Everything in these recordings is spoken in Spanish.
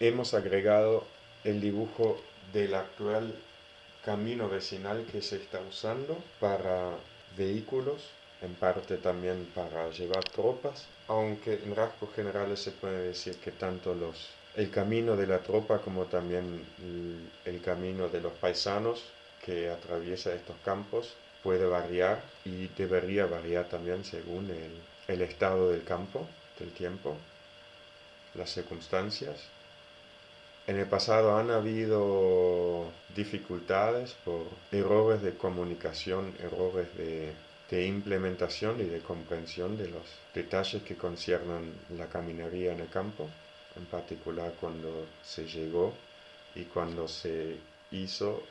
hemos agregado el dibujo del actual camino vecinal que se está usando para vehículos, en parte también para llevar tropas, aunque en rasgos generales se puede decir que tanto los, el camino de la tropa como también el camino de los paisanos que atraviesa estos campos puede variar y debería variar también según el, el estado del campo, del tiempo, las circunstancias. En el pasado han habido dificultades por errores de comunicación, errores de, de, implementación y de comprensión de los detalles que conciernan la caminería en el campo, en particular cuando se llegó y cuando se hizo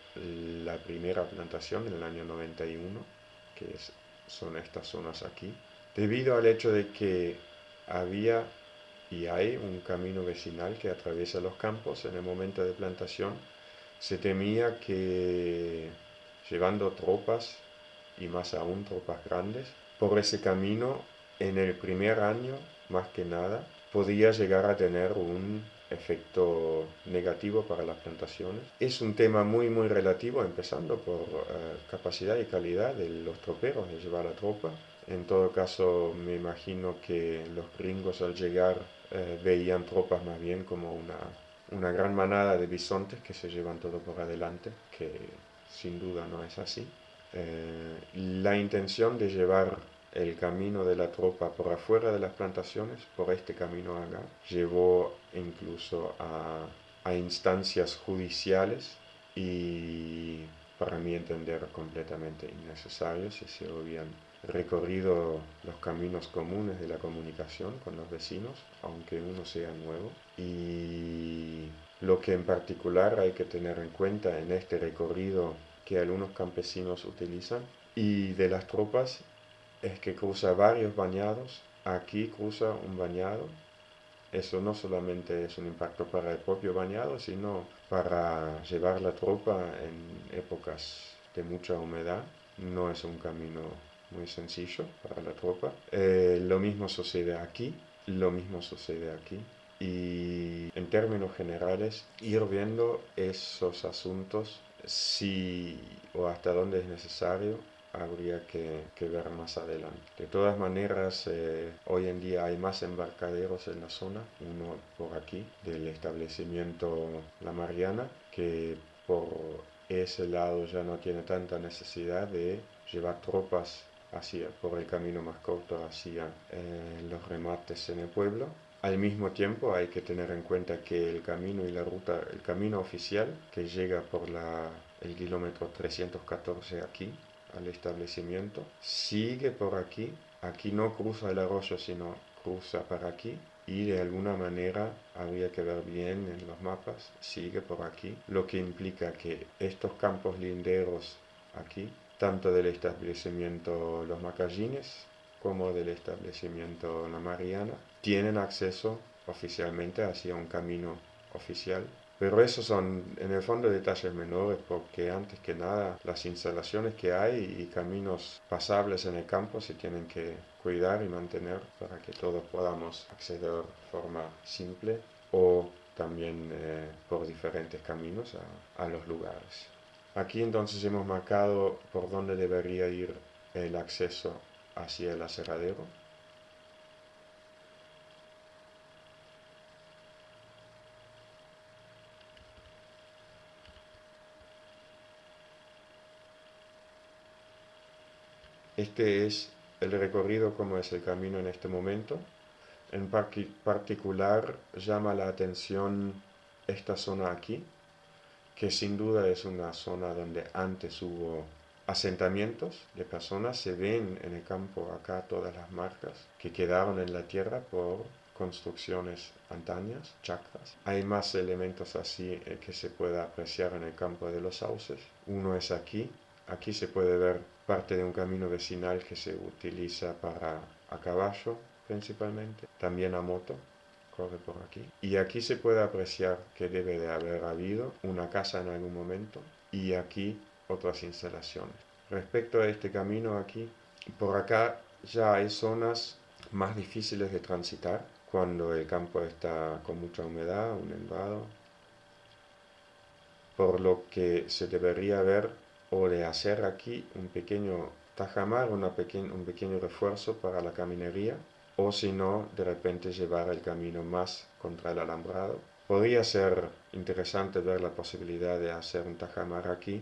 la primera plantación en el año 91, que son estas zonas aquí, debido al hecho de que había y hay un camino vecinal que atraviesa los campos en el momento de plantación, se temía que llevando tropas y más aún tropas grandes por ese camino en el primer año más que nada podía llegar a tener un efecto negativo para las plantaciones. Es un tema muy muy relativo, empezando por eh, capacidad y calidad de los troperos de llevar la tropa. En todo caso, me imagino que los gringos al llegar eh, veían tropas más bien como una, una gran manada de bisontes que se llevan todo por adelante, que sin duda no es así. Eh, la intención de llevar el camino de la tropa por afuera de las plantaciones, por este camino acá, llevó incluso a, a instancias judiciales y para mí entender completamente innecesarios se habían recorrido los caminos comunes de la comunicación con los vecinos, aunque uno sea nuevo. Y lo que en particular hay que tener en cuenta en este recorrido que algunos campesinos utilizan y de las tropas es que cruza varios bañados. Aquí cruza un bañado. Eso no solamente es un impacto para el propio bañado, sino para llevar la tropa en épocas de mucha humedad. No es un camino muy sencillo para la tropa. Eh, lo mismo sucede aquí, lo mismo sucede aquí. Y en términos generales, ir viendo esos asuntos si o hasta dónde es necesario habría que, ver más adelante. De todas maneras, eh, hoy en día hay más embarcaderos en la zona, uno por aquí del establecimiento La Mariana, que por ese lado ya no tiene tanta necesidad de llevar tropas hacia, por el camino más corto hacia eh, los remates en el pueblo. Al mismo tiempo hay que tener en cuenta que el camino y la ruta, el camino oficial que llega por la, el kilómetro 314 aquí, al establecimiento, sigue por aquí, aquí no cruza el arroyo, sino cruza para aquí, y de alguna manera habría que ver bien en los mapas, sigue por aquí, lo que implica que estos campos linderos aquí, tanto del establecimiento Los Macallines como del establecimiento La Mariana, tienen acceso oficialmente hacia un camino oficial pero esos son en el fondo detalles menores porque antes que nada las instalaciones que hay y caminos pasables en el campo se tienen que cuidar y mantener para que todos podamos acceder de forma simple o también eh, por diferentes caminos a, a los lugares. Aquí entonces hemos marcado por dónde debería ir el acceso hacia el aserradero Este es el recorrido como es el camino en este momento. En particular llama la atención esta zona aquí, que sin duda es una zona donde antes hubo asentamientos de personas. Se ven en el campo acá todas las marcas que quedaron en la tierra por construcciones antañas, chacras. Hay más elementos así eh, que se puede apreciar en el campo de los sauces. Uno es aquí, Aquí se puede ver parte de un camino vecinal que se utiliza para a caballo principalmente, también a moto, corre por aquí. Y aquí se puede apreciar que debe de haber habido una casa en algún momento y aquí otras instalaciones. Respecto a este camino aquí, por acá ya hay zonas más difíciles de transitar cuando el campo está con mucha humedad, un nevado, por lo que se debería ver o de hacer aquí un pequeño tajamar, una un pequeño refuerzo para la caminería, o si no, de repente llevar el camino más contra el alambrado. Podría ser interesante ver la posibilidad de hacer un tajamar aquí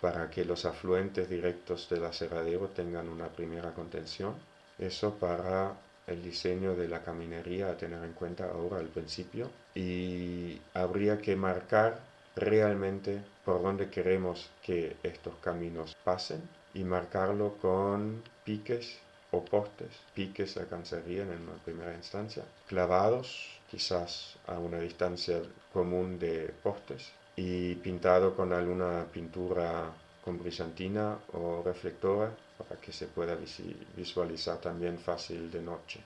para que los afluentes directos del aserradero tengan una primera contención. Eso para el diseño de la caminería a tener en cuenta ahora al principio. Y habría que marcar realmente por dónde queremos que estos caminos pasen y marcarlo con piques o postes, piques alcanzarían en una primera instancia, clavados quizás a una distancia común de postes y pintado con alguna pintura con brillantina o reflectora para que se pueda visualizar también fácil de noche.